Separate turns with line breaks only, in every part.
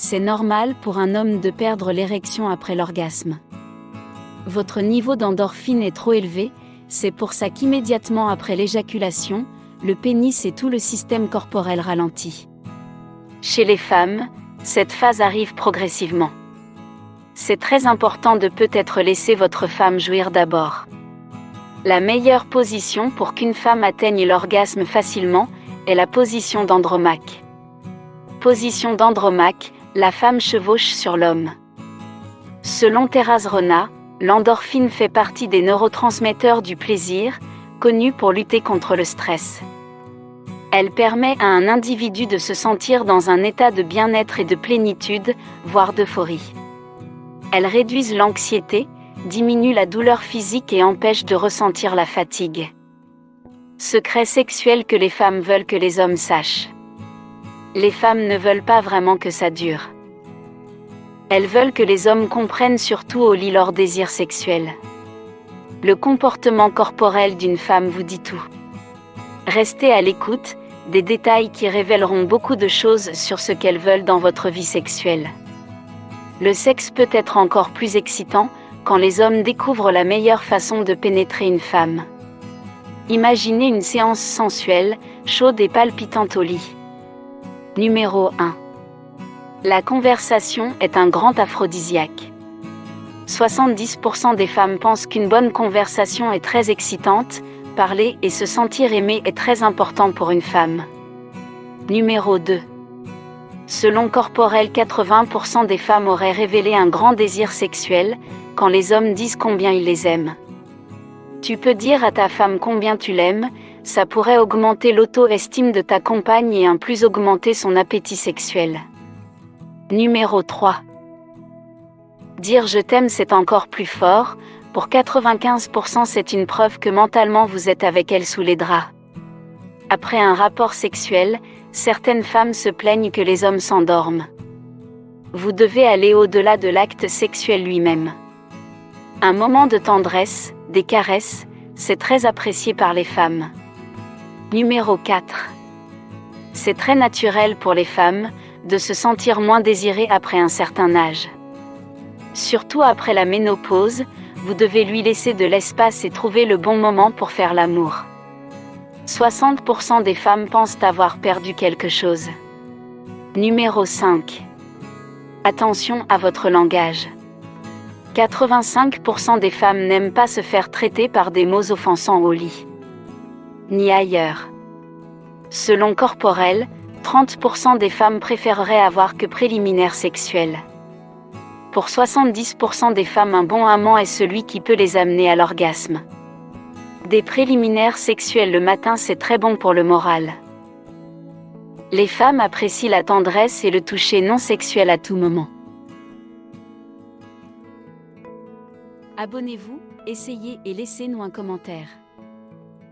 C'est normal pour un homme de perdre l'érection après l'orgasme. Votre niveau d'endorphine est trop élevé, c'est pour ça qu'immédiatement après l'éjaculation, le pénis et tout le système corporel ralentit. Chez les femmes, cette phase arrive progressivement. C'est très important de peut-être laisser votre femme jouir d'abord. La meilleure position pour qu'une femme atteigne l'orgasme facilement est la position d'Andromaque. Position d'Andromaque, la femme chevauche sur l'homme. Selon Terraz Rona, l'endorphine fait partie des neurotransmetteurs du plaisir, connus pour lutter contre le stress. Elle permet à un individu de se sentir dans un état de bien-être et de plénitude, voire d'euphorie. Elles réduisent l'anxiété, diminuent la douleur physique et empêchent de ressentir la fatigue. Secret sexuel que les femmes veulent que les hommes sachent. Les femmes ne veulent pas vraiment que ça dure. Elles veulent que les hommes comprennent surtout au lit leur désir sexuel. Le comportement corporel d'une femme vous dit tout. Restez à l'écoute, des détails qui révéleront beaucoup de choses sur ce qu'elles veulent dans votre vie sexuelle. Le sexe peut être encore plus excitant quand les hommes découvrent la meilleure façon de pénétrer une femme. Imaginez une séance sensuelle, chaude et palpitante au lit. Numéro 1. La conversation est un grand aphrodisiaque. 70% des femmes pensent qu'une bonne conversation est très excitante, parler et se sentir aimé est très important pour une femme. Numéro 2. Selon Corporel, 80% des femmes auraient révélé un grand désir sexuel, quand les hommes disent combien ils les aiment. Tu peux dire à ta femme combien tu l'aimes, ça pourrait augmenter l'auto-estime de ta compagne et un plus augmenter son appétit sexuel. Numéro 3. Dire je t'aime c'est encore plus fort, pour 95% c'est une preuve que mentalement vous êtes avec elle sous les draps. Après un rapport sexuel, certaines femmes se plaignent que les hommes s'endorment. Vous devez aller au-delà de l'acte sexuel lui-même. Un moment de tendresse, des caresses, c'est très apprécié par les femmes. Numéro 4. C'est très naturel pour les femmes de se sentir moins désirées après un certain âge. Surtout après la ménopause, vous devez lui laisser de l'espace et trouver le bon moment pour faire l'amour. 60% des femmes pensent avoir perdu quelque chose. Numéro 5. Attention à votre langage. 85% des femmes n'aiment pas se faire traiter par des mots offensants au lit. Ni ailleurs. Selon Corporel, 30% des femmes préféreraient avoir que préliminaires sexuels. Pour 70% des femmes, un bon amant est celui qui peut les amener à l'orgasme. Des préliminaires sexuels le matin, c'est très bon pour le moral. Les femmes apprécient la tendresse et le toucher non sexuel à tout moment. Abonnez-vous, essayez et laissez-nous un commentaire.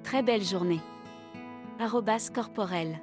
Très belle journée. Arrobas corporel.